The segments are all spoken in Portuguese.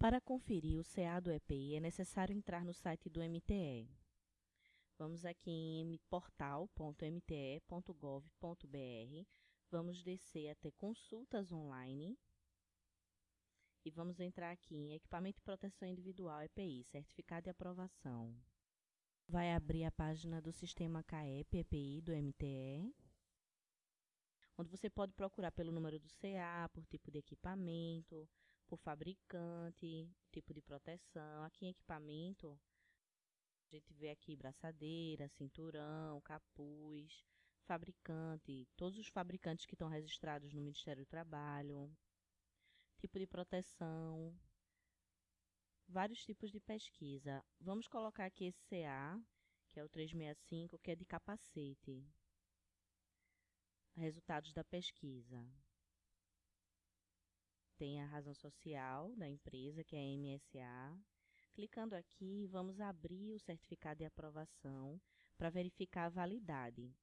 Para conferir o CA do EPI, é necessário entrar no site do MTE. Vamos aqui em portal.mte.gov.br, vamos descer até consultas online e vamos entrar aqui em equipamento de proteção individual EPI, certificado de aprovação. Vai abrir a página do sistema CAEP EPI do MTE, onde você pode procurar pelo número do CA, por tipo de equipamento, por fabricante, tipo de proteção. Aqui em equipamento, a gente vê aqui braçadeira, cinturão, capuz, fabricante, todos os fabricantes que estão registrados no Ministério do Trabalho, tipo de proteção, vários tipos de pesquisa. Vamos colocar aqui esse CA, que é o 365, que é de capacete. Resultados da pesquisa. Tem a razão social da empresa, que é a MSA. Clicando aqui, vamos abrir o certificado de aprovação para verificar a validade.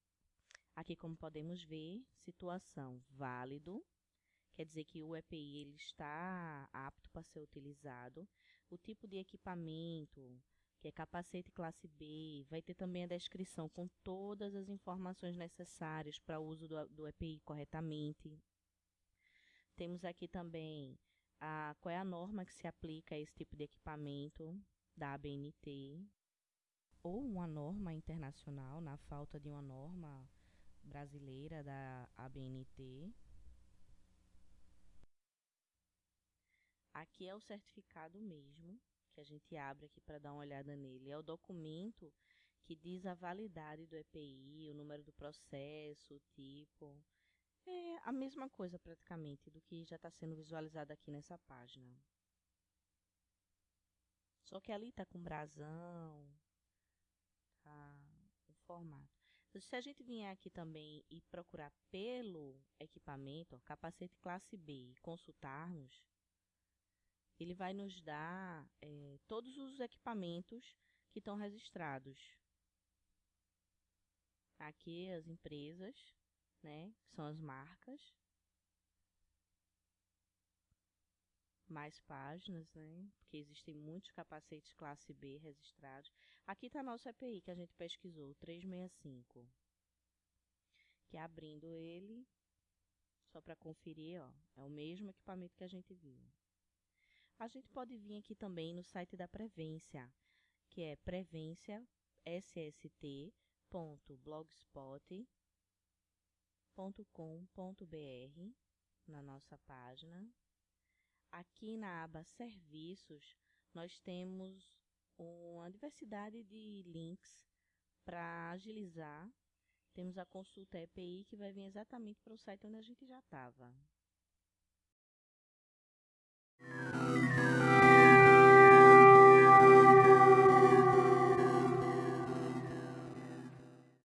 Aqui, como podemos ver, situação válido, quer dizer que o EPI ele está apto para ser utilizado. O tipo de equipamento, que é capacete classe B, vai ter também a descrição com todas as informações necessárias para o uso do, do EPI corretamente. Temos aqui também a, qual é a norma que se aplica a esse tipo de equipamento da ABNT, ou uma norma internacional, na falta de uma norma brasileira da ABNT. Aqui é o certificado mesmo, que a gente abre aqui para dar uma olhada nele. É o documento que diz a validade do EPI, o número do processo, o tipo. É a mesma coisa praticamente do que já está sendo visualizado aqui nessa página. Só que ali está com brasão, tá o formato. Se a gente vier aqui também e procurar pelo equipamento, capacete classe B, e consultarmos, ele vai nos dar é, todos os equipamentos que estão registrados. Aqui as empresas, né, são as marcas. Mais páginas, né, porque existem muitos capacetes classe B registrados. Aqui está nosso EPI que a gente pesquisou, 365. Que abrindo ele, só para conferir, ó, é o mesmo equipamento que a gente viu. A gente pode vir aqui também no site da Prevência, que é prevenciasst.blogspot.com.br, na nossa página. Aqui na aba Serviços, nós temos uma diversidade de links para agilizar. Temos a consulta EPI, que vai vir exatamente para o site onde a gente já estava.